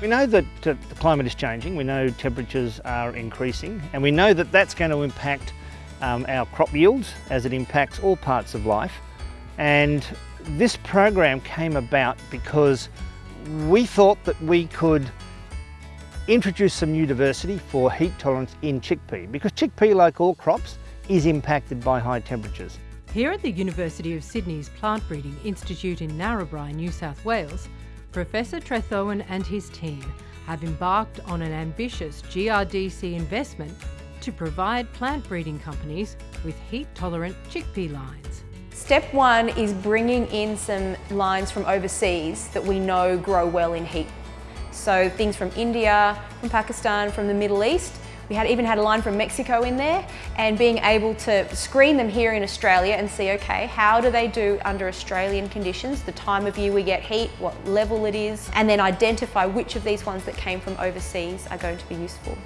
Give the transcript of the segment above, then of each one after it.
We know that the climate is changing, we know temperatures are increasing and we know that that's going to impact um, our crop yields as it impacts all parts of life and this program came about because we thought that we could introduce some new diversity for heat tolerance in chickpea because chickpea, like all crops, is impacted by high temperatures. Here at the University of Sydney's Plant Breeding Institute in Narrabri, New South Wales, Professor Trethowan and his team have embarked on an ambitious GRDC investment to provide plant breeding companies with heat-tolerant chickpea lines. Step one is bringing in some lines from overseas that we know grow well in heat so things from India, from Pakistan, from the Middle East. We had even had a line from Mexico in there and being able to screen them here in Australia and see, okay, how do they do under Australian conditions, the time of year we get heat, what level it is, and then identify which of these ones that came from overseas are going to be useful.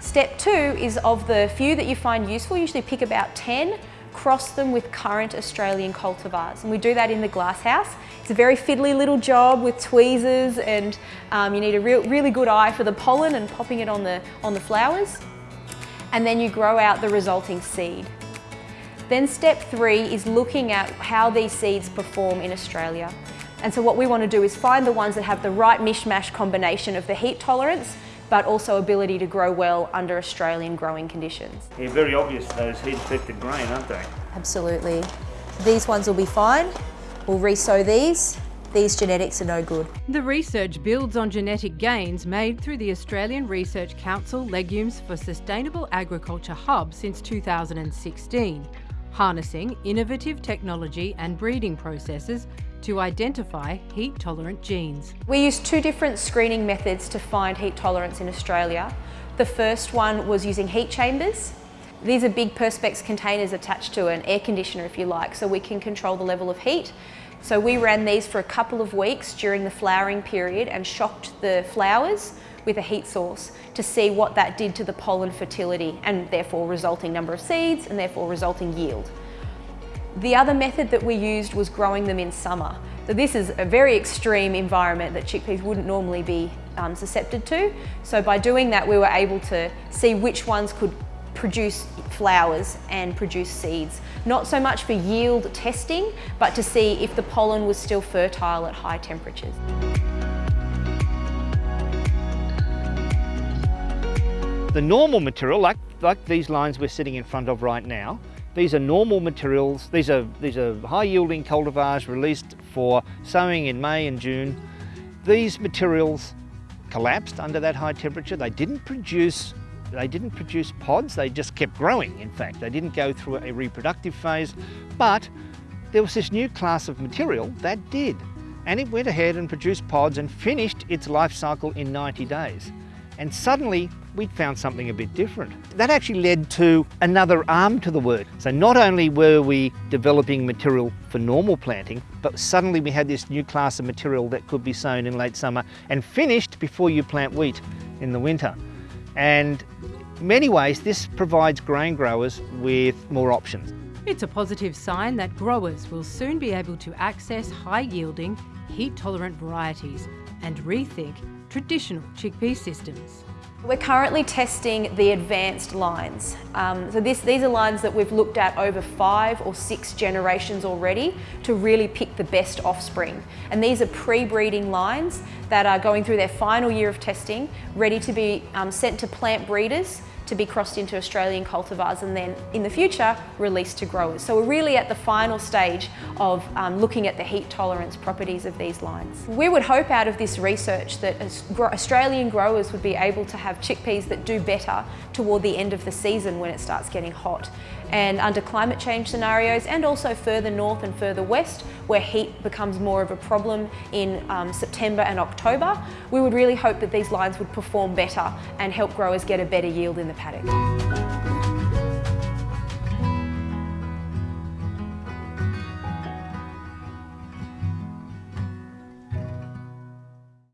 Step two is of the few that you find useful, usually pick about 10 cross them with current Australian cultivars. And we do that in the glasshouse. It's a very fiddly little job with tweezers and um, you need a real, really good eye for the pollen and popping it on the, on the flowers. And then you grow out the resulting seed. Then step three is looking at how these seeds perform in Australia. And so what we want to do is find the ones that have the right mishmash combination of the heat tolerance but also ability to grow well under Australian growing conditions. Yeah, very obvious those heat affected grain, aren't they? Absolutely. These ones will be fine. We'll resow these. These genetics are no good. The research builds on genetic gains made through the Australian Research Council Legumes for Sustainable Agriculture Hub since 2016, harnessing innovative technology and breeding processes to identify heat-tolerant genes. We used two different screening methods to find heat tolerance in Australia. The first one was using heat chambers. These are big Perspex containers attached to an air conditioner, if you like, so we can control the level of heat. So we ran these for a couple of weeks during the flowering period and shocked the flowers with a heat source to see what that did to the pollen fertility and therefore resulting number of seeds and therefore resulting yield. The other method that we used was growing them in summer. So this is a very extreme environment that chickpeas wouldn't normally be um, susceptible to. So by doing that, we were able to see which ones could produce flowers and produce seeds. Not so much for yield testing, but to see if the pollen was still fertile at high temperatures. The normal material, like, like these lines we're sitting in front of right now, these are normal materials. These are, these are high yielding cultivars released for sowing in May and June. These materials collapsed under that high temperature. They didn't produce they didn't produce pods, they just kept growing, in fact. They didn't go through a reproductive phase, but there was this new class of material that did. And it went ahead and produced pods and finished its life cycle in 90 days. And suddenly we'd found something a bit different. That actually led to another arm to the work. So not only were we developing material for normal planting, but suddenly we had this new class of material that could be sown in late summer and finished before you plant wheat in the winter. And in many ways, this provides grain growers with more options. It's a positive sign that growers will soon be able to access high-yielding, heat-tolerant varieties and rethink traditional chickpea systems. We're currently testing the advanced lines. Um, so this, these are lines that we've looked at over five or six generations already to really pick the best offspring. And these are pre-breeding lines that are going through their final year of testing, ready to be um, sent to plant breeders to be crossed into Australian cultivars and then in the future released to growers. So we're really at the final stage of um, looking at the heat tolerance properties of these lines. We would hope out of this research that Australian growers would be able to have chickpeas that do better toward the end of the season when it starts getting hot. And under climate change scenarios and also further north and further west where heat becomes more of a problem in um, September and October, we would really hope that these lines would perform better and help growers get a better yield in the paddock.